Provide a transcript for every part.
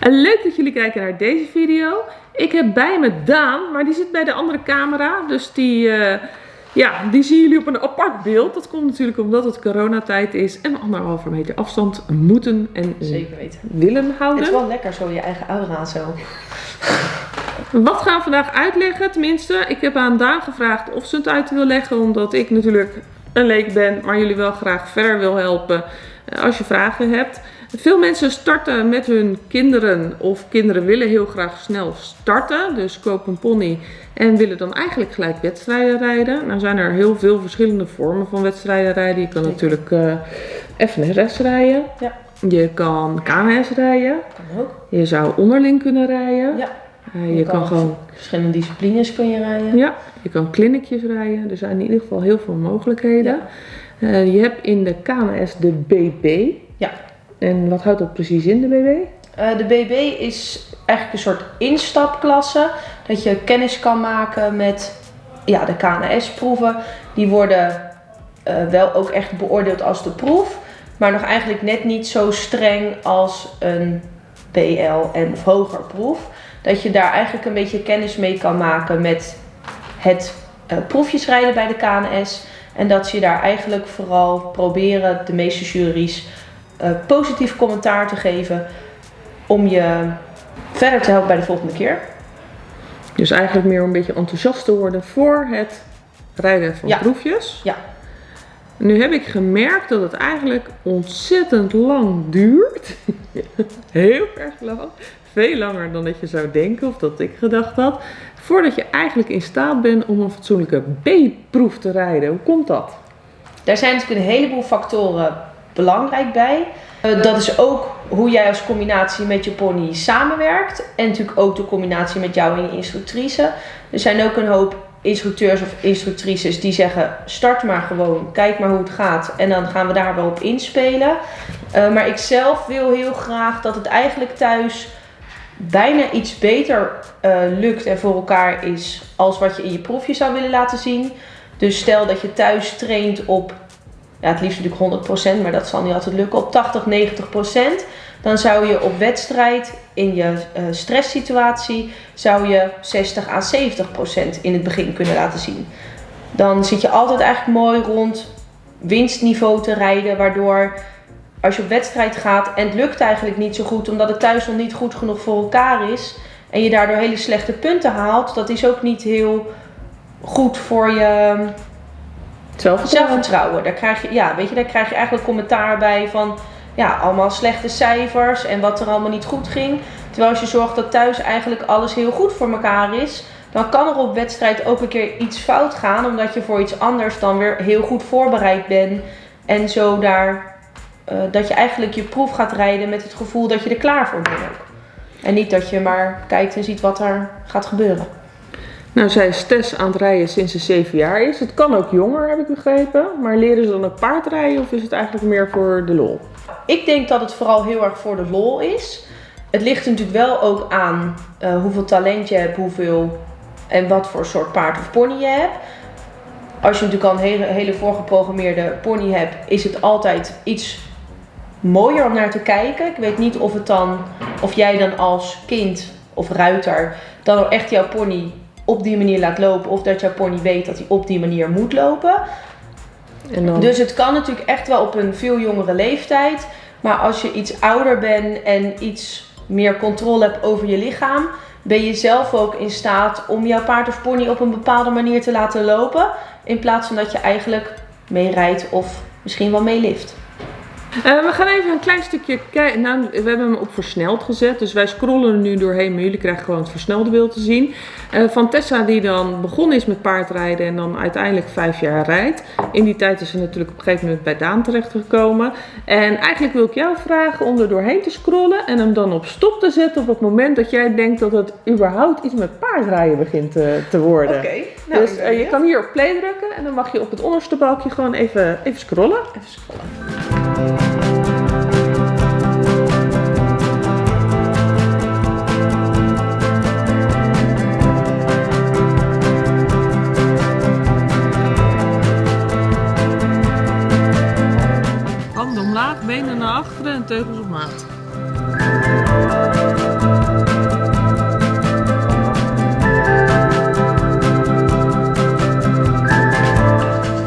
En leuk dat jullie kijken naar deze video. Ik heb bij me Daan, maar die zit bij de andere camera. Dus die, uh, ja, die zien jullie op een apart beeld. Dat komt natuurlijk omdat het coronatijd is en anderhalve meter afstand moeten en Zeker weten. willen houden. Het is wel lekker zo, je eigen aura zo. Wat gaan we vandaag uitleggen? Tenminste, ik heb aan Daan gevraagd of ze het uit wil leggen. Omdat ik natuurlijk een leek ben, maar jullie wel graag verder wil helpen als je vragen hebt. Veel mensen starten met hun kinderen of kinderen willen heel graag snel starten. Dus kopen een pony en willen dan eigenlijk gelijk wedstrijden rijden. Nou zijn er heel veel verschillende vormen van wedstrijden rijden. Je kan natuurlijk uh, FNRS rijden. Ja. Je kan KNS rijden. Kan ook. Je zou onderling kunnen rijden. Ja. Uh, je, je, kan, kan gewoon... Verschillende disciplines kun je rijden. Ja, je kan clinicjes rijden. Er zijn in ieder geval heel veel mogelijkheden. Ja. Uh, je hebt in de KNS de BB. Ja. En wat houdt dat precies in, de BB? Uh, de BB is eigenlijk een soort instapklasse. Dat je kennis kan maken met ja, de KNS-proeven. Die worden uh, wel ook echt beoordeeld als de proef. Maar nog eigenlijk net niet zo streng als een BL en of hoger proef. Dat je daar eigenlijk een beetje kennis mee kan maken met het proefjes rijden bij de KNS. En dat ze daar eigenlijk vooral proberen, de meeste juries, uh, positief commentaar te geven om je verder te helpen bij de volgende keer. Dus eigenlijk meer een beetje enthousiast te worden voor het rijden van ja. proefjes. Ja. Nu heb ik gemerkt dat het eigenlijk ontzettend lang duurt. Heel erg lang. Veel langer dan dat je zou denken of dat ik gedacht had. Voordat je eigenlijk in staat bent om een fatsoenlijke B-proef te rijden. Hoe komt dat? Daar zijn natuurlijk een heleboel factoren belangrijk bij. Uh, dat is ook hoe jij als combinatie met je pony samenwerkt. En natuurlijk ook de combinatie met jou en je instructrice. Er zijn ook een hoop instructeurs of instructrices die zeggen: start maar gewoon, kijk maar hoe het gaat. En dan gaan we daar wel op inspelen. Uh, maar ik zelf wil heel graag dat het eigenlijk thuis bijna iets beter uh, lukt en voor elkaar is als wat je in je proefje zou willen laten zien. Dus stel dat je thuis traint op ja, het liefst natuurlijk 100%, maar dat zal niet altijd lukken, op 80, 90%. Dan zou je op wedstrijd in je uh, stresssituatie zou je 60 à 70% in het begin kunnen laten zien. Dan zit je altijd eigenlijk mooi rond winstniveau te rijden, waardoor als je op wedstrijd gaat en het lukt eigenlijk niet zo goed, omdat het thuis nog niet goed genoeg voor elkaar is en je daardoor hele slechte punten haalt, dat is ook niet heel goed voor je Zelfvertrouwen. zelfvertrouwen. Daar krijg je, ja, weet je, daar krijg je eigenlijk commentaar bij van ja, allemaal slechte cijfers en wat er allemaal niet goed ging. Terwijl als je zorgt dat thuis eigenlijk alles heel goed voor elkaar is, dan kan er op wedstrijd ook een keer iets fout gaan, omdat je voor iets anders dan weer heel goed voorbereid bent. En zo daar, uh, dat je eigenlijk je proef gaat rijden met het gevoel dat je er klaar voor bent. En niet dat je maar kijkt en ziet wat er gaat gebeuren. Nou, zij is Tess aan het rijden sinds ze 7 jaar is. Het kan ook jonger, heb ik begrepen. Maar leren ze dan ook paardrijden of is het eigenlijk meer voor de lol? Ik denk dat het vooral heel erg voor de lol is. Het ligt natuurlijk wel ook aan uh, hoeveel talent je hebt, hoeveel en wat voor soort paard of pony je hebt. Als je natuurlijk al een hele, hele voorgeprogrammeerde pony hebt, is het altijd iets mooier om naar te kijken. Ik weet niet of het dan, of jij dan als kind of ruiter dan echt jouw pony op die manier laat lopen of dat jouw pony weet dat hij op die manier moet lopen. En dan... Dus het kan natuurlijk echt wel op een veel jongere leeftijd. Maar als je iets ouder bent en iets meer controle hebt over je lichaam, ben je zelf ook in staat om jouw paard of pony op een bepaalde manier te laten lopen. In plaats van dat je eigenlijk meerijdt of misschien wel meelift. Uh, we gaan even een klein stukje kijken. Nou, we hebben hem op versneld gezet. Dus wij scrollen er nu doorheen. Maar jullie krijgen gewoon het versnelde beeld te zien. Uh, van Tessa die dan begonnen is met paardrijden. En dan uiteindelijk vijf jaar rijdt. In die tijd is ze natuurlijk op een gegeven moment bij Daan terechtgekomen. En eigenlijk wil ik jou vragen om er doorheen te scrollen. En hem dan op stop te zetten op het moment dat jij denkt dat het überhaupt iets met paardrijden begint te, te worden. Oké. Okay, nou, dus uh, je kan hier op play drukken. En dan mag je op het onderste balkje gewoon even, even scrollen. Even scrollen. omlaag, benen naar achteren en teugels op maat.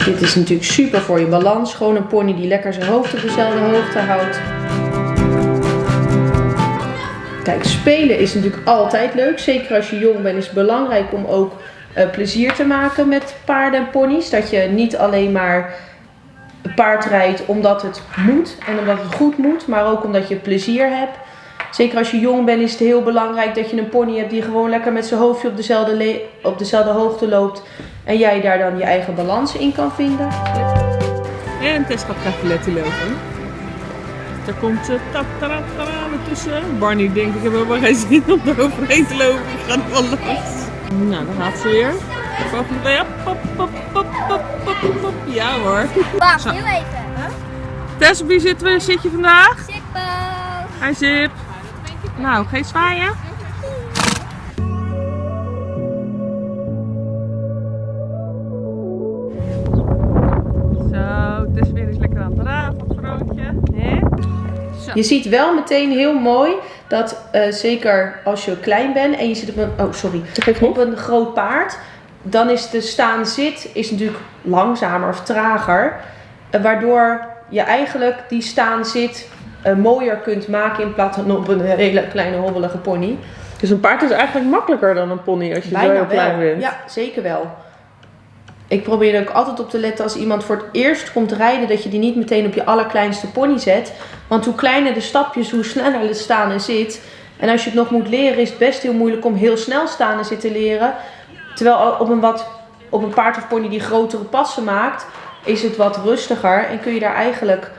Dit is natuurlijk super voor je balans. Gewoon een pony die lekker zijn hoofd op dezelfde hoogte houdt. Kijk, spelen is natuurlijk altijd leuk. Zeker als je jong bent is het belangrijk om ook eh, plezier te maken met paarden en ponies. Dat je niet alleen maar paard rijdt omdat het moet en omdat het goed moet, maar ook omdat je plezier hebt. Zeker als je jong bent is het heel belangrijk dat je een pony hebt die gewoon lekker met zijn hoofdje op dezelfde, op dezelfde hoogte loopt. En jij daar dan je eigen balans in kan vinden. En Tess gaat cavaletti lopen. Er komt uh, tatarata tussen. Barney denkt ik heb helemaal geen zin om er overheen te lopen. Ik ga er wel langs. Nou, dan gaat ze weer. Pop, pop, pop, pop, pop, pop. Ja hoor. Wacht, heel even. Tess, op wie zit, zit je vandaag? Zippo. Hi Zip. Nou, geen zwaaien. Zo, Tess weer eens lekker aan het raven? Zo. Je ziet wel meteen heel mooi dat uh, zeker als je klein bent en je zit op een, oh sorry, op een groot paard, dan is de staan-zit is natuurlijk langzamer of trager, uh, waardoor je eigenlijk die staan-zit uh, mooier kunt maken in plaats van op een hele kleine hobbelige pony. Dus een paard is eigenlijk makkelijker dan een pony als je Bijna zo heel klein bent. Ja, zeker wel. Ik probeer er ook altijd op te letten als iemand voor het eerst komt rijden, dat je die niet meteen op je allerkleinste pony zet. Want hoe kleiner de stapjes, hoe sneller het staan en zit. En als je het nog moet leren, is het best heel moeilijk om heel snel staan en zitten leren. Terwijl op een, wat, op een paard of pony die grotere passen maakt, is het wat rustiger en kun je daar eigenlijk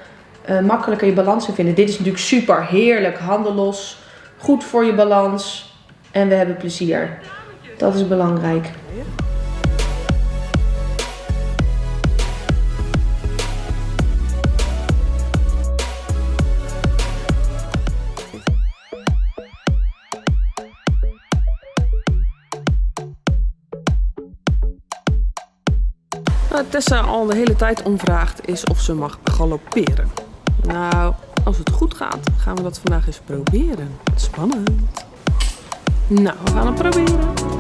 uh, makkelijker je balans in vinden. Dit is natuurlijk super heerlijk, handen los, goed voor je balans en we hebben plezier. Dat is belangrijk. Wat Tessa al de hele tijd omvraagt is of ze mag galopperen. Nou, als het goed gaat, gaan we dat vandaag eens proberen. Spannend. Nou, we gaan het proberen.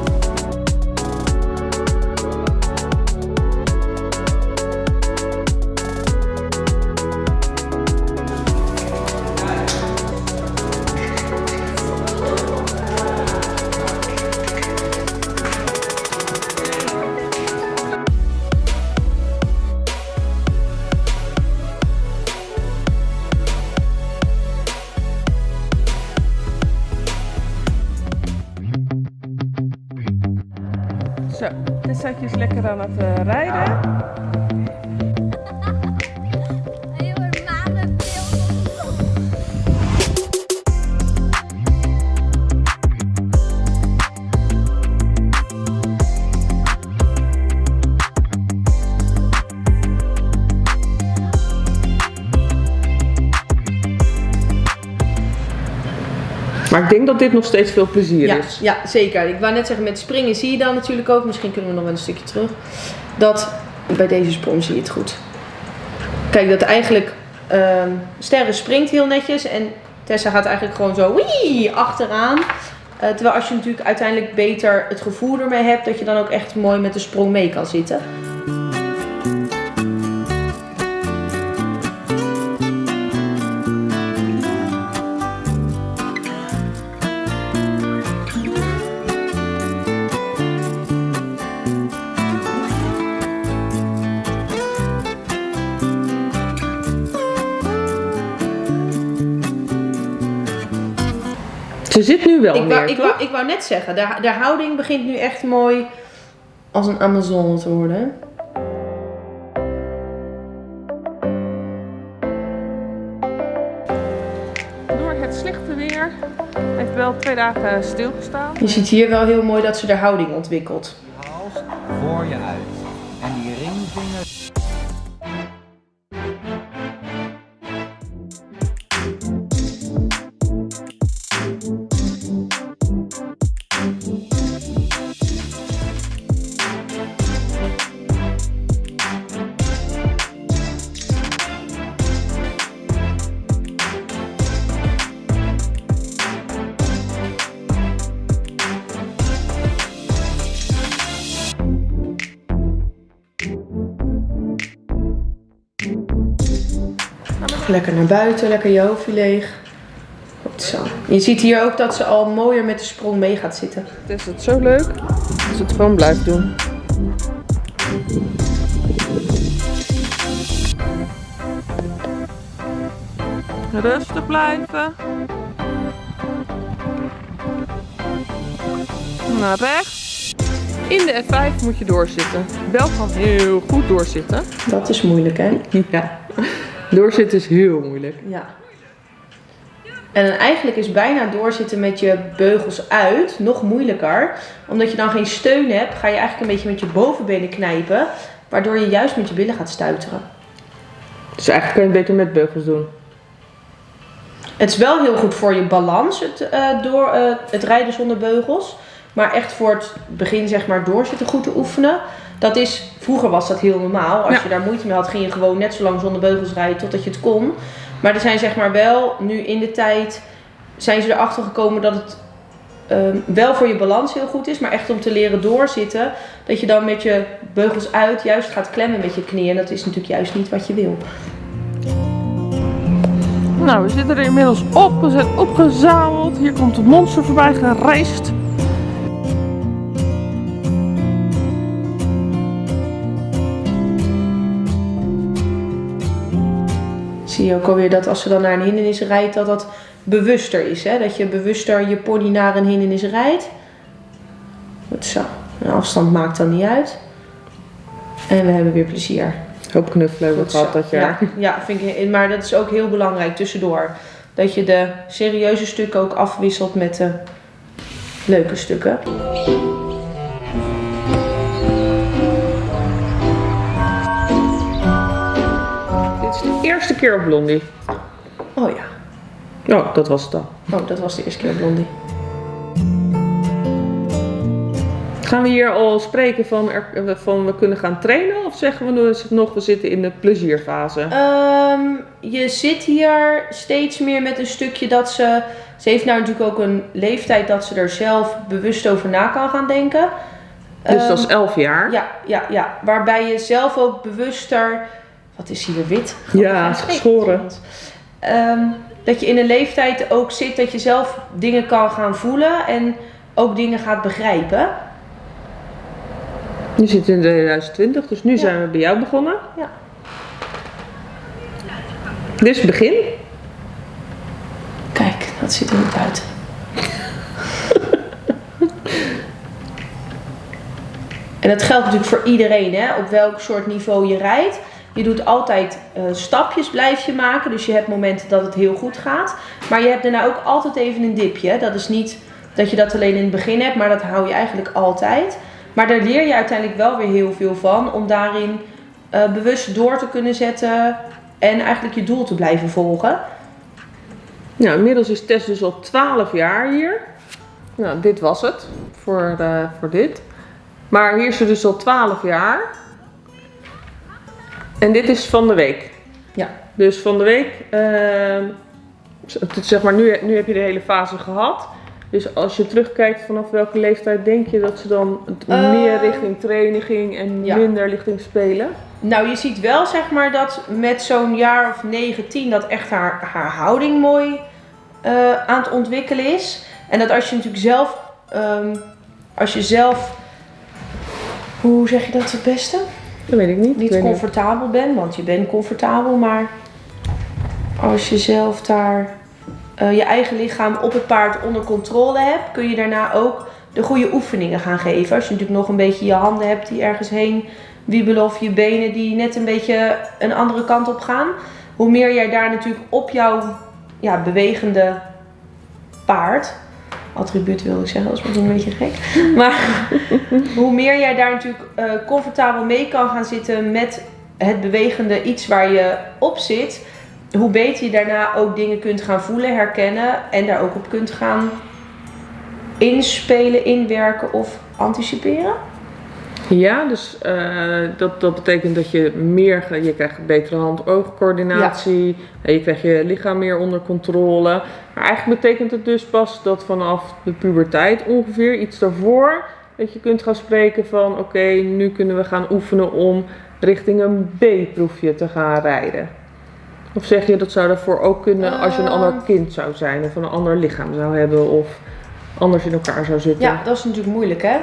Maar ik denk dat dit nog steeds veel plezier Ja, is. ja, zeker. Ik wou net zeggen, met springen zie je dan natuurlijk ook, misschien kunnen we nog wel een stukje terug, dat bij deze sprong zie je het goed. Kijk, dat eigenlijk ehm Sterren springt heel netjes en Tessa gaat eigenlijk gewoon zo wii, achteraan. Eh, terwijl als je natuurlijk uiteindelijk beter het gevoel ermee hebt, dat je dan ook echt mooi met de sprong mee kan zitten. Ze zit nu wel Ik meer, wou, ik, wou, ik wou net zeggen, de, de houding begint nu echt mooi als een Amazone te worden. Door het slechte weer heeft wel twee dagen stilgestaan. Je ziet hier wel heel mooi dat ze de houding ontwikkelt. hals voor je uit. Lekker naar buiten, lekker je hoofdje leeg. Goed zo. Je ziet hier ook dat ze al mooier met de sprong mee gaat zitten. Het is het zo leuk als ze het gewoon blijft doen. Rustig blijven. Naar rechts. In de F5 moet je doorzitten. Wel van heel goed doorzitten. Dat is moeilijk, hè? Ja. Doorzitten is heel moeilijk. Ja. En eigenlijk is bijna doorzitten met je beugels uit nog moeilijker. Omdat je dan geen steun hebt, ga je eigenlijk een beetje met je bovenbenen knijpen. Waardoor je juist met je billen gaat stuiteren. Dus eigenlijk kun je het beter met beugels doen. Het is wel heel goed voor je balans, het, eh, door, eh, het rijden zonder beugels. Maar echt voor het begin, zeg maar, doorzitten goed te oefenen. Dat is, vroeger was dat heel normaal. Als Ja. je daar moeite mee had, ging je gewoon net zo lang zonder beugels rijden totdat je het kon. Maar er zijn zeg maar wel, nu in de tijd, zijn ze erachter gekomen dat het ehm, wel voor je balans heel goed is. Maar echt om te leren doorzitten, dat je dan met je beugels uit juist gaat klemmen met je knieën. En dat is natuurlijk juist niet wat je wil. Nou, we zitten er inmiddels op. We zijn opgezameld. Hier komt het monster voorbij gereisd. Zie je ook alweer dat als ze dan naar een hindernis rijdt, dat dat bewuster is. Hè? Dat je bewuster je pony naar een hindernis rijdt. Goed zo. De afstand maakt dan niet uit. En we hebben weer plezier. Hoop knuffelen hebben Goed gehad dat jaar. Ja, ja vind ik, maar dat is ook heel belangrijk tussendoor. Dat je de serieuze stukken ook afwisselt met de leuke stukken. Keer op Blondie. Oh ja. Oh, dat was het dan. Oh, dat was de eerste keer Blondie. Gaan we hier al spreken van, er, van we kunnen gaan trainen? Of zeggen we het nog, we zitten in de plezierfase? Ehm, je zit hier steeds meer met een stukje dat ze. Ze heeft nou natuurlijk ook een leeftijd dat ze er zelf bewust over na kan gaan denken. dus dat is Ehm, 11 jaar. Ja, ja, ja. Waarbij je zelf ook bewuster. Wat is hier wit? Ja, geschoren. Ehm, dat je in een leeftijd ook zit dat je zelf dingen kan gaan voelen en ook dingen gaat begrijpen. Nu zitten we in 2020, dus nu zijn we bij jou begonnen. Ja. Dus begin. Kijk, dat zit er niet buiten. en dat geldt natuurlijk voor iedereen, hè? op welk soort niveau je rijdt. Je doet altijd eh, stapjes, blijf je maken. Dus je hebt momenten dat het heel goed gaat. Maar je hebt daarna ook altijd even een dipje. Dat is niet dat je dat alleen in het begin hebt, maar dat hou je eigenlijk altijd. Maar daar leer je uiteindelijk wel weer heel veel van. Om daarin eh, bewust door te kunnen zetten. En eigenlijk je doel te blijven volgen. Nou, inmiddels is Tess dus al 12 jaar hier. Nou, dit was het voor, eh, voor dit. Maar hier is ze dus al 12 jaar. En dit is van de week. Ja. Dus van de week, ehm, zeg maar, nu, nu heb je de hele fase gehad. Dus als je terugkijkt vanaf welke leeftijd denk je dat ze dan het Eh, meer richting training ging en ja. minder richting spelen? Nou, je ziet wel zeg maar dat met zo'n jaar of 9, 10 dat echt haar, haar houding mooi eh, aan het ontwikkelen is. En dat als je natuurlijk zelf, ehm, als je zelf, hoe zeg je dat het beste? Dat weet ik niet. Ik Niet niet. comfortabel bent, want je bent comfortabel, maar als je zelf daar eh, je eigen lichaam op het paard onder controle hebt, kun je daarna ook de goede oefeningen gaan geven. Als je natuurlijk nog een beetje je handen hebt die ergens heen wiebelen of je benen die net een beetje een andere kant op gaan. Hoe meer jij daar natuurlijk op jouw ja, bewegende paard, attribuut wil ik zeggen, dat is misschien een beetje gek. Maar hoe meer jij daar natuurlijk eh, comfortabel mee kan gaan zitten met het bewegende iets waar je op zit, hoe beter je daarna ook dingen kunt gaan voelen, herkennen en daar ook op kunt gaan inspelen, inwerken of anticiperen. Ja, dus eh, dat, dat betekent dat je meer, je krijgt betere hand-oogcoördinatie, en je krijgt je lichaam meer onder controle. Maar eigenlijk betekent het dus pas dat vanaf de puberteit ongeveer, iets daarvoor, dat je kunt gaan spreken van oké, nu kunnen we gaan oefenen om richting een B-proefje te gaan rijden. Of zeg je dat zou daarvoor ook kunnen als je een ander Ehm. kind zou zijn of een ander lichaam zou hebben of anders in elkaar zou zitten? Ja, dat is natuurlijk moeilijk hè.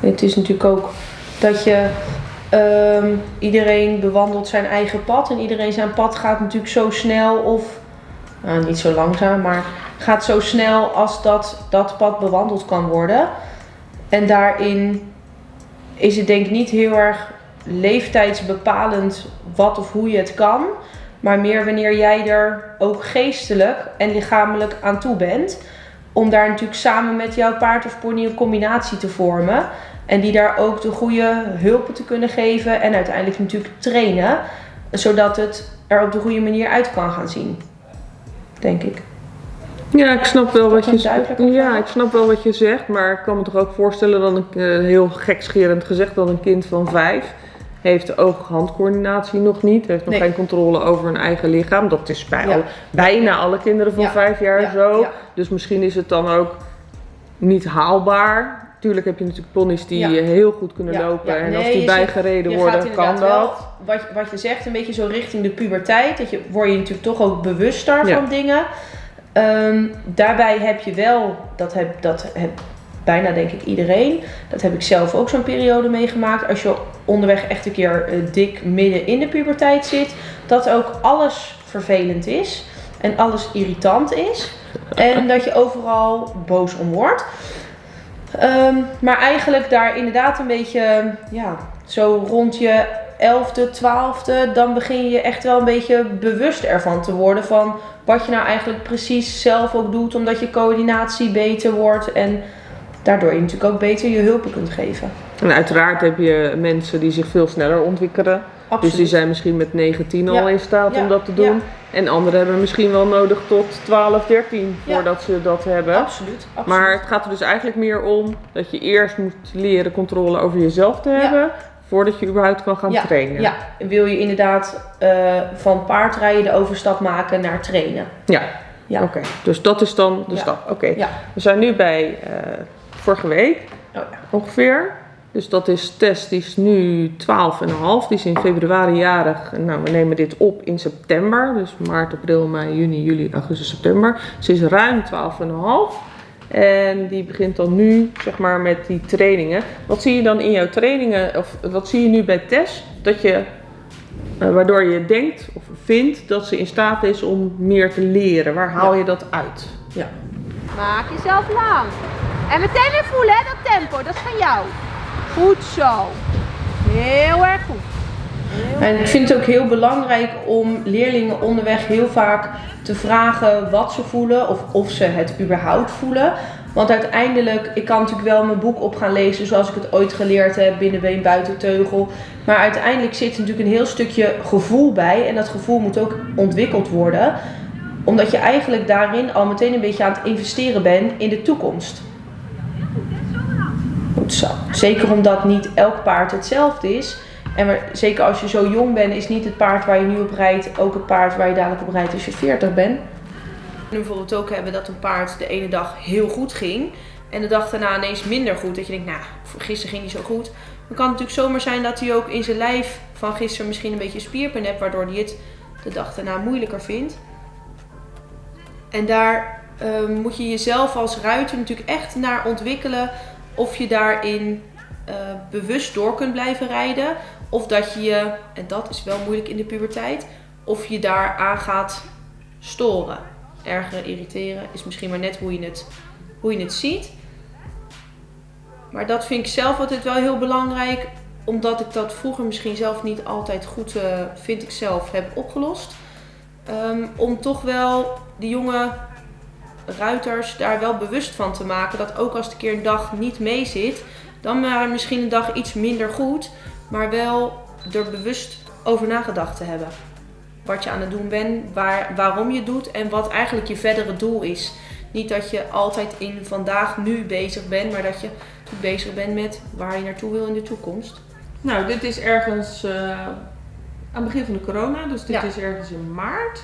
Het is natuurlijk ook dat je ehm, iedereen bewandelt zijn eigen pad en iedereen zijn pad gaat natuurlijk zo snel of nou, niet zo langzaam, maar gaat zo snel als dat dat pad bewandeld kan worden. En daarin is het denk ik niet heel erg leeftijdsbepalend wat of hoe je het kan, maar meer wanneer jij er ook geestelijk en lichamelijk aan toe bent om daar natuurlijk samen met jouw paard of pony een combinatie te vormen. En die daar ook de goede hulpen te kunnen geven en uiteindelijk natuurlijk trainen. Zodat het er op de goede manier uit kan gaan zien. Denk ik. Ja, ik snap wel wat je duidelijke Ja, ik snap wel wat je zegt, maar ik kan me toch ook voorstellen dat een eh, heel gekscherend gezegd dat een kind van vijf heeft oog-handcoördinatie nog niet, heeft nog Nee. geen controle over hun eigen lichaam. Dat is bij Ja. al- bijna alle kinderen van Ja. vijf jaar Ja, zo. Dus misschien is het dan ook niet haalbaar. Tuurlijk heb je natuurlijk ponies die Ja. heel goed kunnen Ja, lopen ja, en als die zegt- bijgereden worden, kan dat. wel, wat, wat je zegt, een beetje zo richting de puberteit. Dat je, word je natuurlijk toch ook bewuster van dingen. Ehm, daarbij heb je wel, dat heb, dat heb bijna denk ik iedereen. Dat heb ik zelf ook zo'n periode meegemaakt. Als je onderweg echt een keer eh, dik midden in de puberteit zit. Dat ook alles vervelend is. En alles irritant is. En dat je overal boos om wordt. Ehm, maar eigenlijk daar inderdaad een beetje, ja, zo rond je 11e, 12e, dan begin je echt wel een beetje bewust ervan te worden van wat je nou eigenlijk precies zelf ook doet, omdat je coördinatie beter wordt en daardoor je natuurlijk ook beter je hulpen kunt geven. En uiteraard heb je mensen die zich veel sneller ontwikkelen. Absoluut. Dus die zijn misschien met 19 al in staat om dat te doen. En anderen hebben misschien wel nodig tot 12, 13 Ja. voordat ze dat hebben. Absoluut, absoluut. Maar het gaat er dus eigenlijk meer om dat je eerst moet leren controle over jezelf te hebben. Voordat je überhaupt kan gaan ja, trainen. Ja, en wil je inderdaad eh, van paardrijden de overstap maken naar trainen. Ja. Ja. Oké, dus dat is dan de Ja. stap. Oké, Ja. we zijn nu bij eh, vorige week Oh, ja. ongeveer. Dus dat is Tess, die is nu 12,5. Die is in februari jarig. Nou, we nemen dit op in september. Dus maart, april, mei, juni, juli, augustus, september. Ze is ruim 12,5. En die begint dan nu, zeg maar, met die trainingen. Wat zie je dan in jouw trainingen, of wat zie je nu bij Tess? Dat je, eh, waardoor je denkt of vindt dat ze in staat is om meer te leren. Waar haal je dat uit? ja. Maak jezelf lang. En meteen weer voelen, hè, dat tempo. Dat is van jou. Goed zo. Heel erg goed. En ik vind het ook heel belangrijk om leerlingen onderweg heel vaak te vragen wat ze voelen of of ze het überhaupt voelen. Want uiteindelijk, ik kan natuurlijk wel mijn boek op gaan lezen zoals ik het ooit geleerd heb, binnenbeen, buitenteugel. Maar uiteindelijk zit er natuurlijk een heel stukje gevoel bij en dat gevoel moet ook ontwikkeld worden. Omdat je eigenlijk daarin al meteen een beetje aan het investeren bent in de toekomst. Goed. Zeker omdat niet elk paard hetzelfde is. En zeker als je zo jong bent, is niet het paard waar je nu op rijdt ook het paard waar je dadelijk op rijdt als je 40 bent. We bijvoorbeeld ook hebben dat een paard de ene dag heel goed ging en de dag daarna ineens minder goed. Dat je denkt, nou, gisteren ging hij zo goed. Dan kan het natuurlijk zomaar zijn dat hij ook in zijn lijf van gisteren misschien een beetje spierpijn hebt, waardoor hij het de dag daarna moeilijker vindt. En daar eh, moet je jezelf als ruiter natuurlijk echt naar ontwikkelen of je daarin eh, bewust door kunt blijven rijden. Of dat je je, en dat is wel moeilijk in de puberteit, of je daar aan gaat storen. Ergeren, irriteren is misschien maar net hoe je het, hoe je het ziet. Maar dat vind ik zelf altijd wel heel belangrijk, omdat ik dat vroeger misschien zelf niet altijd goed, eh, vind ik zelf, heb opgelost. Ehm, om toch wel die jonge ruiters daar wel bewust van te maken dat ook als het een keer een dag niet mee zit, dan maar misschien een dag iets minder goed, maar wel er bewust over nagedacht te hebben. Wat je aan het doen bent, waar, waarom je het doet en wat eigenlijk je verdere doel is. Niet dat je altijd in vandaag nu bezig bent, maar dat je bezig bent met waar je naartoe wil in de toekomst. Nou, dit is ergens eh, aan het begin van de corona. Dus dit Ja. is ergens in maart.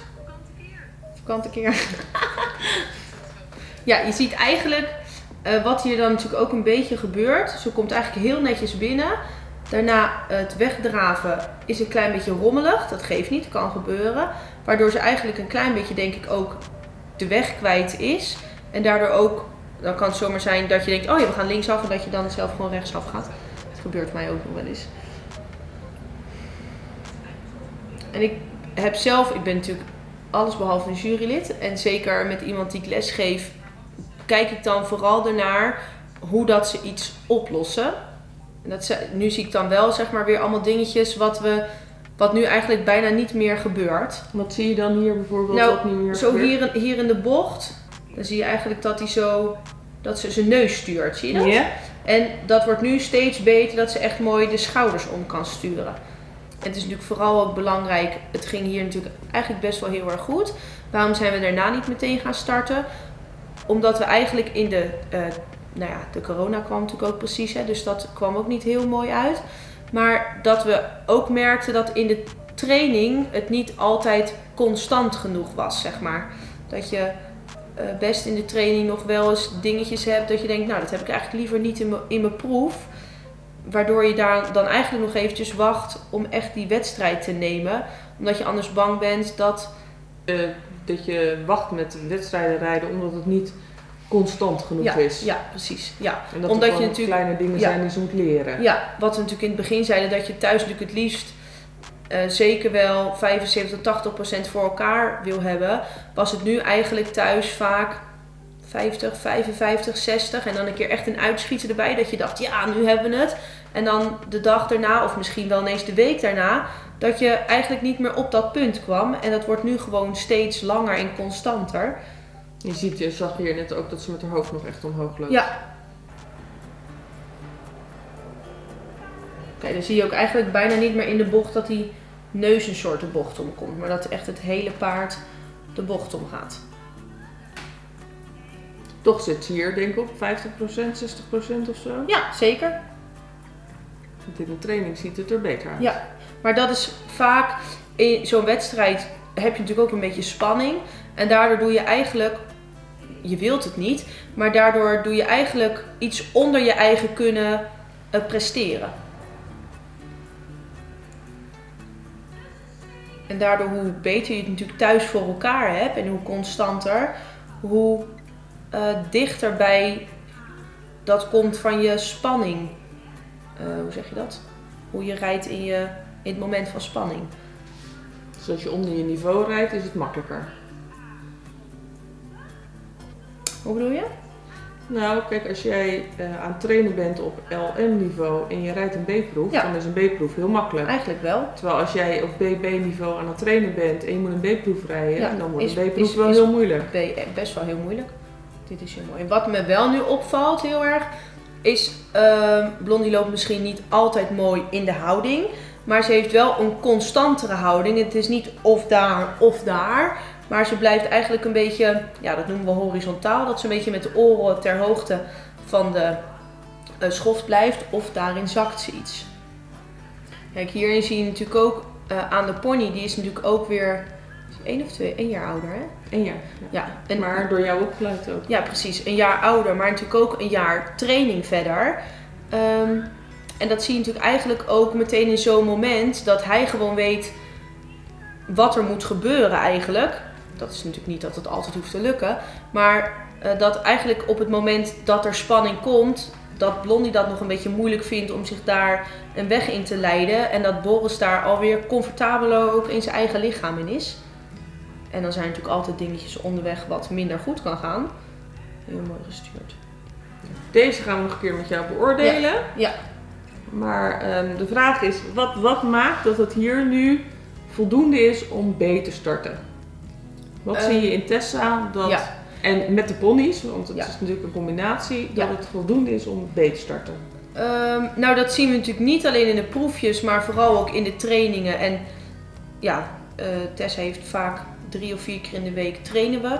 Vakante keer. ja, je ziet eigenlijk eh, wat hier dan natuurlijk ook een beetje gebeurt. Ze komt eigenlijk heel netjes binnen. Daarna het wegdraven is een klein beetje rommelig. Dat geeft niet, kan gebeuren. Waardoor ze eigenlijk een klein beetje, denk ik, ook de weg kwijt is. En daardoor ook, dan kan het zomaar zijn dat je denkt, oh ja, we gaan linksaf. En dat je dan zelf gewoon rechtsaf gaat. Dat gebeurt mij ook nog wel eens. En ik heb zelf, ik ben natuurlijk alles behalve een jurylid. En zeker met iemand die ik les geef, kijk ik dan vooral ernaar hoe dat ze iets oplossen. En dat nu zie ik dan wel zeg maar weer allemaal dingetjes wat we wat nu eigenlijk bijna niet meer gebeurt. Wat zie je dan hier bijvoorbeeld Nou, wat niet meer Zo gebeurt? hier, in- hier in de bocht, dan zie je eigenlijk dat hij zo dat ze zijn neus stuurt, zie je dat? Ja. En dat wordt nu steeds beter dat ze echt mooi de schouders om kan sturen. En het is natuurlijk vooral ook belangrijk, het ging hier natuurlijk eigenlijk best wel heel erg goed. Waarom zijn we daarna niet meteen gaan starten? Omdat we eigenlijk in de, eh, nou ja, de corona kwam natuurlijk ook precies, hè, dus dat kwam ook niet heel mooi uit. Maar dat we ook merkten dat in de training het niet altijd constant genoeg was, zeg maar. Dat je eh, best in de training nog wel eens dingetjes hebt dat je denkt, nou dat heb ik eigenlijk liever niet in mijn- proef. Waardoor je daar dan eigenlijk nog eventjes wacht om echt die wedstrijd te nemen. Omdat je anders bang bent dat Eh, dat je wacht met wedstrijden rijden omdat het niet constant genoeg ja, is. ja, precies. Ja. En dat Omdat er je natuurlijk- kleine dingen ja. zijn die ze moet leren. ja, wat we natuurlijk in het begin zeiden, dat je thuis natuurlijk het liefst eh, zeker wel 75 tot 80 procent voor elkaar wil hebben. Was het nu eigenlijk thuis vaak 50, 55, 60 en dan een keer echt een uitschieter erbij. Dat je dacht, ja, nu hebben we het. En dan de dag daarna, of misschien wel ineens de week daarna, dat je eigenlijk niet meer op dat punt kwam. En dat wordt nu gewoon steeds langer en constanter. Je ziet, je zag hier net ook dat ze met haar hoofd nog echt omhoog loopt. Ja. Oké, dan zie je ook eigenlijk bijna niet meer in de bocht dat die neus een soort de bocht omkomt. Maar dat echt het hele paard de bocht omgaat. Toch zit ze hier denk ik op 50%, 60% of zo. Ja, zeker. Want in de training ziet het er beter uit. Ja. Maar dat is vaak in zo'n wedstrijd heb je natuurlijk ook een beetje spanning. En daardoor doe je eigenlijk, je wilt het niet, maar daardoor doe je eigenlijk iets onder je eigen kunnen eh, presteren. En daardoor hoe beter je het natuurlijk thuis voor elkaar hebt en hoe constanter, hoe eh, dichter bij dat komt van je spanning. Eh, hoe zeg je dat? Hoe je rijdt in, je, in het moment van spanning. Dus als je onder je niveau rijdt, is het makkelijker. Hoe bedoel je? Nou, kijk, als jij eh, aan het trainen bent op LM-niveau en je rijdt een B-proef, Ja. dan is een B-proef heel makkelijk. Eigenlijk wel. Terwijl als jij op BB-niveau aan het trainen bent en je moet een B-proef rijden, Ja, dan wordt is- een B-proef wel is- heel moeilijk. B- eh, best wel heel moeilijk. Dit is heel mooi. En wat me wel nu opvalt heel erg, is ehm Blondie loopt misschien niet altijd mooi in de houding. Maar ze heeft wel een constantere houding. Het is niet of daar of daar. Maar ze blijft eigenlijk een beetje, ja dat noemen we horizontaal. Dat ze een beetje met de oren ter hoogte van de eh, schoft blijft. Of daarin zakt ze iets. Kijk, hierin zie je natuurlijk ook eh, aan de pony. Die is natuurlijk ook weer één of twee, één jaar ouder hè? En ja, Ja, en maar door jou opgeleid ook. ja, precies. Een jaar ouder, maar natuurlijk ook een jaar training verder. Ehm, en dat zie je natuurlijk eigenlijk ook meteen in zo'n moment dat hij gewoon weet wat er moet gebeuren eigenlijk. Dat is natuurlijk niet dat het altijd hoeft te lukken. Maar eh, dat eigenlijk op het moment dat er spanning komt, dat Blondie dat nog een beetje moeilijk vindt om zich daar een weg in te leiden. En dat Boris daar alweer comfortabeler ook in zijn eigen lichaam in is. En dan zijn er natuurlijk altijd dingetjes onderweg wat minder goed kan gaan. Heel mooi gestuurd. Deze gaan we nog een keer met jou beoordelen. Ja. Maar ehm, de vraag is, wat, wat maakt dat het hier nu voldoende is om B te starten? Wat Ehm, zie je in Tessa dat, ja. en met de ponies, want het Ja. is natuurlijk een combinatie, dat het voldoende is om B te starten? Ehm, nou, dat zien we natuurlijk niet alleen in de proefjes, maar vooral ook in de trainingen. En ja, Tessa heeft vaak drie of vier keer in de week trainen we.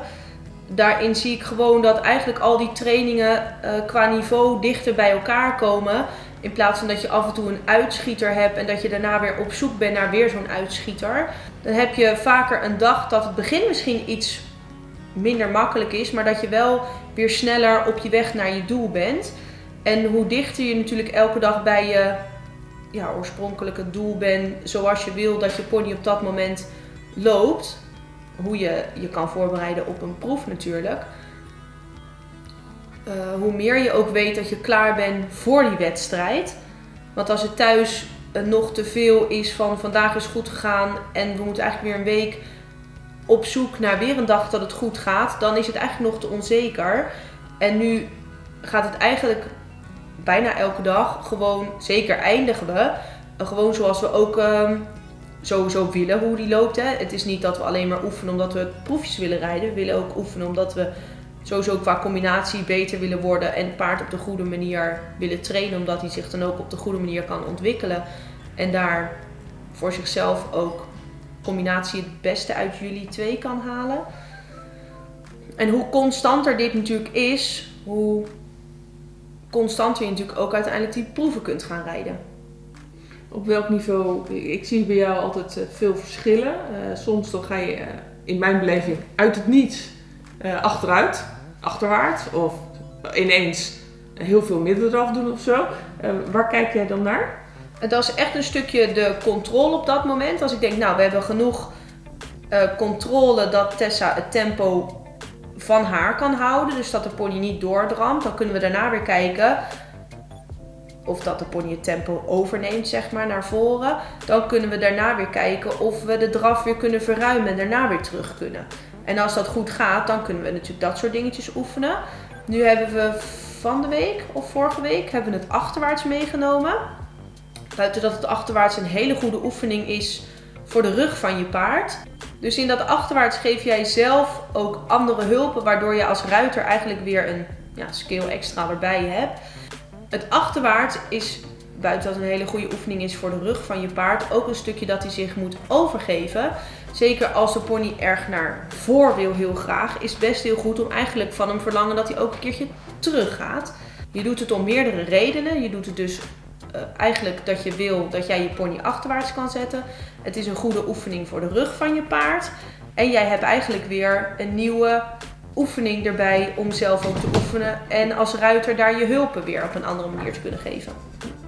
Daarin zie ik gewoon dat eigenlijk al die trainingen eh, qua niveau dichter bij elkaar komen. In plaats van dat je af en toe een uitschieter hebt en dat je daarna weer op zoek bent naar weer zo'n uitschieter. Dan heb je vaker een dag dat het begin misschien iets minder makkelijk is, maar dat je wel weer sneller op je weg naar je doel bent. En hoe dichter je natuurlijk elke dag bij je ja, oorspronkelijke doel bent zoals je wil dat je pony op dat moment loopt. Hoe je je kan voorbereiden op een proef natuurlijk. Eh, hoe meer je ook weet dat je klaar bent voor die wedstrijd. Want als het thuis eh, nog te veel is van vandaag is goed gegaan en we moeten eigenlijk weer een week op zoek naar weer een dag dat het goed gaat, dan is het eigenlijk nog te onzeker. En nu gaat het eigenlijk bijna elke dag gewoon, zeker eindigen we, gewoon zoals we ook ehm, sowieso willen hoe die loopt. Hè. Het is niet dat we alleen maar oefenen omdat we proefjes willen rijden. We willen ook oefenen omdat we sowieso qua combinatie beter willen worden en het paard op de goede manier willen trainen, omdat hij zich dan ook op de goede manier kan ontwikkelen. En daar voor zichzelf ook combinatie het beste uit jullie twee kan halen. En hoe constanter dit natuurlijk is, hoe constanter je natuurlijk ook uiteindelijk die proeven kunt gaan rijden. Op welk niveau? Ik zie bij jou altijd eh, veel verschillen. Uh, soms dan ga je uh, in mijn beleving uit het niets achteruit, achterwaarts. Of ineens heel veel middendraf doen of zo. waar kijk jij dan naar? Dat is echt een stukje de controle op dat moment. Als ik denk, nou, we hebben genoeg controle dat Tessa het tempo van haar kan houden. Dus dat de pony niet doordramt. Dan kunnen we daarna weer kijken of dat de pony het tempo overneemt, zeg maar, naar voren. Dan kunnen we daarna weer kijken of we de draf weer kunnen verruimen en daarna weer terug kunnen. En als dat goed gaat, dan kunnen we natuurlijk dat soort dingetjes oefenen. Nu hebben we van de week of vorige week hebben we het achterwaarts meegenomen. Buiten dat het achterwaarts een hele goede oefening is voor de rug van je paard. Dus in dat achterwaarts geef jij zelf ook andere hulpen, waardoor je als ruiter eigenlijk weer een ja, skill extra erbij hebt. Het achterwaarts is, buiten dat een hele goede oefening is voor de rug van je paard, ook een stukje dat hij zich moet overgeven. Zeker als de pony erg naar voor wil heel graag, is best heel goed om eigenlijk van hem verlangen dat hij ook een keertje terug gaat. Je doet het om meerdere redenen. Je doet het dus uh, eigenlijk dat je wil dat jij je pony achterwaarts kan zetten. Het is een goede oefening voor de rug van je paard. En jij hebt eigenlijk weer een nieuwe oefening erbij om zelf ook te oefenen. En als ruiter daar je hulpen weer op een andere manier te kunnen geven.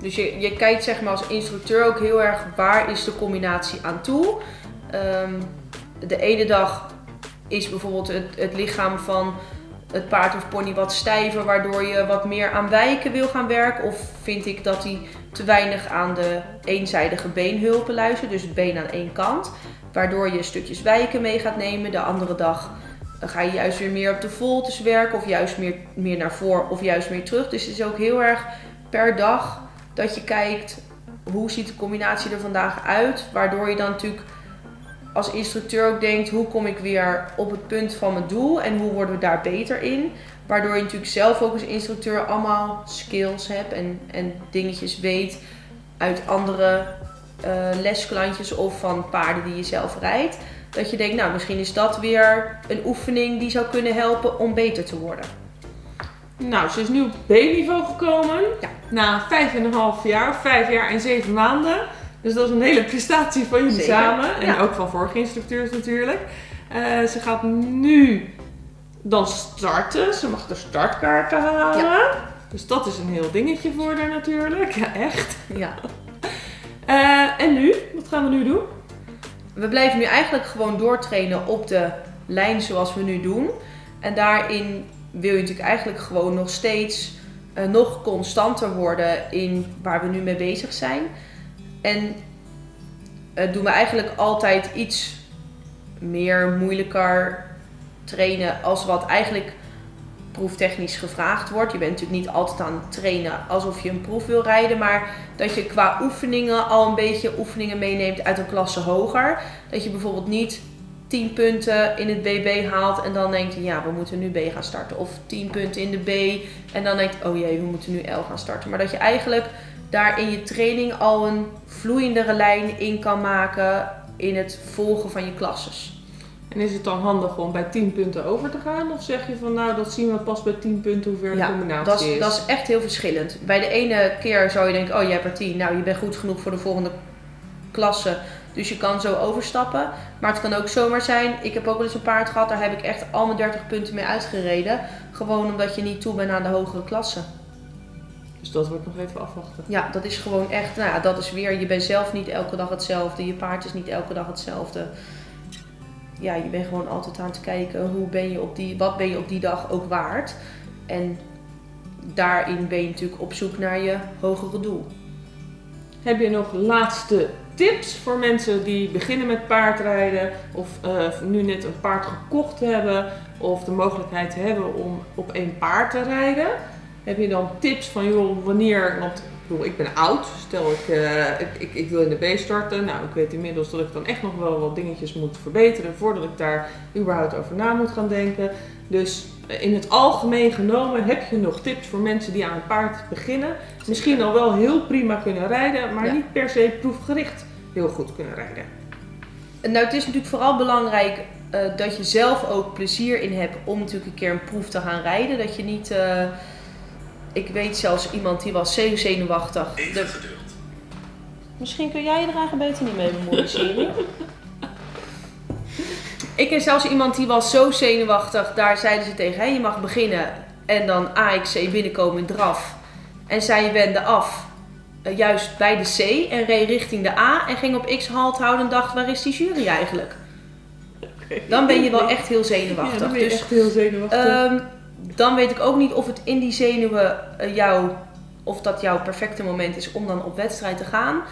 Dus je, je kijkt zeg maar als instructeur ook heel erg waar is de combinatie aan toe. Um, de ene dag is bijvoorbeeld het, het lichaam van het paard of pony wat stijver, waardoor je wat meer aan wijken wil gaan werken? Of vind ik dat hij te weinig aan de eenzijdige beenhulpen luistert, dus het been aan één kant, waardoor je stukjes wijken mee gaat nemen. De andere dag ga je juist weer meer op de voltes werken, of juist meer, meer naar voor, of juist meer terug. Dus het is ook heel erg per dag dat je kijkt hoe ziet de combinatie er vandaag uit, waardoor je dan natuurlijk als instructeur ook denkt, hoe kom ik weer op het punt van mijn doel en hoe worden we daar beter in. Waardoor je natuurlijk zelf ook als instructeur allemaal skills hebt en, en dingetjes weet uit andere uh, lesklantjes of van paarden die je zelf rijdt. Dat je denkt, nou misschien is dat weer een oefening die zou kunnen helpen om beter te worden. Nou, ze is nu op B-niveau gekomen. Ja. Na vijf en een half jaar, vijf jaar en zeven maanden. Dus dat is een hele prestatie van jullie samen. En ook van vorige instructeurs natuurlijk. Uh, ze gaat nu dan starten. Ze mag de startkaarten halen. Ja. Dus dat is een heel dingetje voor haar natuurlijk. Ja, echt. Ja. Uh, en nu? Wat gaan we nu doen? We blijven nu eigenlijk gewoon doortrainen op de lijn zoals we nu doen. En daarin wil je natuurlijk eigenlijk gewoon nog steeds uh, nog constanter worden in waar we nu mee bezig zijn. En uh, doen we eigenlijk altijd iets meer moeilijker trainen als wat eigenlijk proeftechnisch gevraagd wordt. Je bent natuurlijk niet altijd aan het trainen alsof je een proef wil rijden, maar dat je qua oefeningen al een beetje oefeningen meeneemt uit een klasse hoger. Dat je bijvoorbeeld niet 10 punten in het BB haalt en dan denkt, ja, we moeten nu B gaan starten. Of 10 punten in de B en dan denkt, oh jee, we moeten nu L gaan starten. Maar dat je eigenlijk daar in je training al een vloeiendere lijn in kan maken in het volgen van je klasses. En is het dan handig om bij 10 punten over te gaan? Of zeg je van nou, dat zien we pas bij 10 punten hoe ver de combinatie dat is? dat is echt heel verschillend. Bij de ene keer zou je denken, oh je hebt er 10, nou je bent goed genoeg voor de volgende klasse. Dus je kan zo overstappen. Maar het kan ook zomaar zijn, ik heb ook wel eens een paard gehad, daar heb ik echt al mijn 30 punten mee uitgereden. Gewoon omdat je niet toe bent aan de hogere klasse. Dus dat wordt nog even afwachten. Ja, dat is gewoon echt, nou ja, dat is weer, je bent zelf niet elke dag hetzelfde, je paard is niet elke dag hetzelfde. Ja, je bent gewoon altijd aan het kijken, hoe ben je op die, wat ben je op die dag ook waard. En daarin ben je natuurlijk op zoek naar je hogere doel. Heb je nog laatste tips voor mensen die beginnen met paardrijden of eh, nu net een paard gekocht hebben of de mogelijkheid hebben om op één paard te rijden? Heb je dan tips van joh, wanneer, want bedoel, ik ben oud, stel ik, eh, ik, ik, ik wil in de B starten. Nou, ik weet inmiddels dat ik dan echt nog wel wat dingetjes moet verbeteren voordat ik daar überhaupt over na moet gaan denken. Dus eh, in het algemeen genomen heb je nog tips voor mensen die aan een paard beginnen. Misschien al wel heel prima kunnen rijden, maar Ja. niet per se proefgericht heel goed kunnen rijden. En Nou, het is natuurlijk vooral belangrijk eh, dat je zelf ook plezier in hebt om natuurlijk een keer een proef te gaan rijden. Dat je niet, ik weet zelfs iemand die was zeer zenuwachtig. De- Misschien kun jij je er eigenlijk beter niet mee bemoeien, Siri. Ik ken zelfs iemand die was zo zenuwachtig, daar zeiden ze tegen, hey, je mag beginnen en dan AXC binnenkomen in draf. En zij wende af, eh, juist bij de C en reed richting de A en ging op X halt houden en dacht, waar is die jury eigenlijk? Dan ben je wel echt heel Ja, zenuwachtig. dan ben je dus echt heel zenuwachtig. Ehm, dan weet ik ook niet of het in die zenuwen eh, jou, of dat jouw perfecte moment is om dan op wedstrijd te gaan.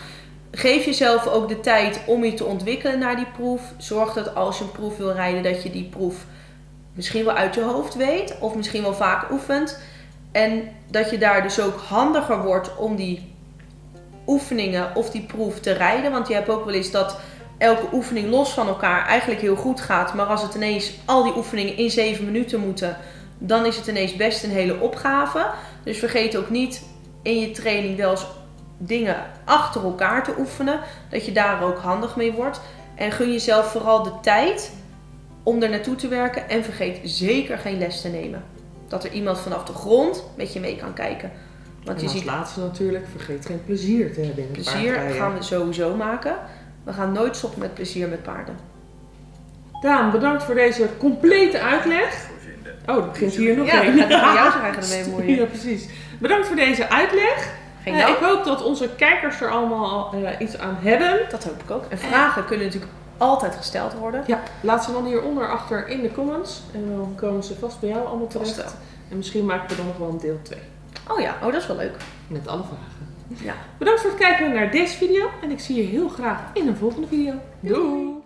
Geef jezelf ook de tijd om je te ontwikkelen naar die proef. Zorg dat als je een proef wil rijden, dat je die proef misschien wel uit je hoofd weet, of misschien wel vaak oefent. En dat je daar dus ook handiger wordt om die oefeningen of die proef te rijden. Want je hebt ook wel eens dat elke oefening los van elkaar eigenlijk heel goed gaat. Maar als het ineens al die oefeningen in 7 minuten moeten, dan is het ineens best een hele opgave. Dus vergeet ook niet in je training wel eens dingen achter elkaar te oefenen. Dat je daar ook handig mee wordt. En gun jezelf vooral de tijd om er naartoe te werken. En vergeet zeker geen les te nemen. Dat er iemand vanaf de grond met je mee kan kijken. Want en je als ziet laatste natuurlijk, vergeet geen plezier te hebben in het plezier gaan we sowieso maken. We gaan nooit stoppen met plezier met paarden. Daan, bedankt voor deze complete uitleg. Oh, er begint hier nog Ja, een. dan gaat jou zich eigenlijk ermee bemoeien. Ja, precies. Bedankt voor deze uitleg. Geen Eh, ik hoop dat onze kijkers er allemaal eh, iets aan hebben. Dat hoop ik ook. En vragen kunnen natuurlijk altijd gesteld worden. Ja, laat ze dan hieronder achter in de comments. En dan komen ze vast bij jou allemaal terecht. En misschien maken we dan nog wel een deel 2. Oh ja, oh, dat is wel leuk. Met alle vragen. Ja. Bedankt voor het kijken naar deze video. En ik zie je heel graag in een volgende video. Doei!